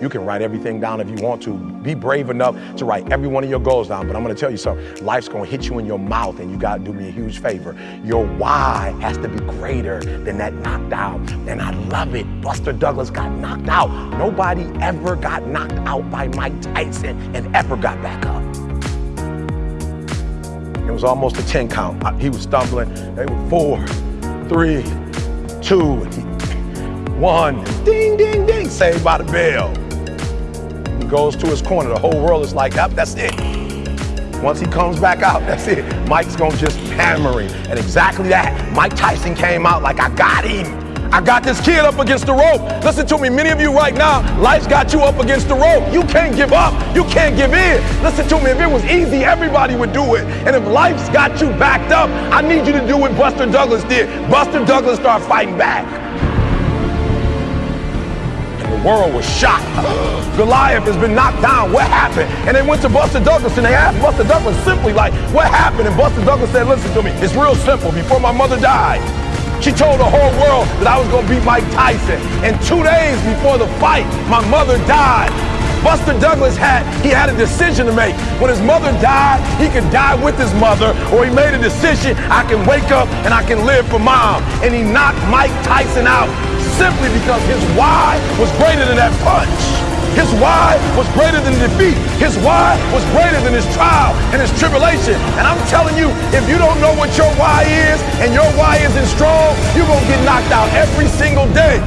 You can write everything down if you want to. Be brave enough to write every one of your goals down. But I'm going to tell you something. Life's going to hit you in your mouth, and you got to do me a huge favor. Your why has to be greater than that knocked out. And I love it. Buster Douglas got knocked out. Nobody ever got knocked out by Mike Tyson and ever got back up. It was almost a 10 count. He was stumbling. They were four, three, two, one. Ding, ding, ding. Saved by the bell. Goes to his corner. The whole world is like, yep, that's it. Once he comes back out, that's it. Mike's gonna just hammer him. And exactly that. Mike Tyson came out like, I got him. I got this kid up against the rope. Listen to me, many of you right now, life's got you up against the rope. You can't give up. You can't give in. Listen to me, if it was easy, everybody would do it. And if life's got you backed up, I need you to do what Buster Douglas did. Buster Douglas started fighting back. The world was shocked. Goliath has been knocked down. What happened? And they went to Buster Douglas and they asked Buster Douglas simply like, what happened? And Buster Douglas said, listen to me, it's real simple. Before my mother died, she told the whole world that I was going to beat Mike Tyson. And two days before the fight, my mother died. Buster Douglas had, he had a decision to make. When his mother died, he could die with his mother, or he made a decision, I can wake up and I can live for mom. And he knocked Mike Tyson out simply because his why was greater than that punch. His why was greater than defeat. His why was greater than his trial and his tribulation. And I'm telling you, if you don't know what your why is and your why isn't strong, you're going to get knocked out every single day.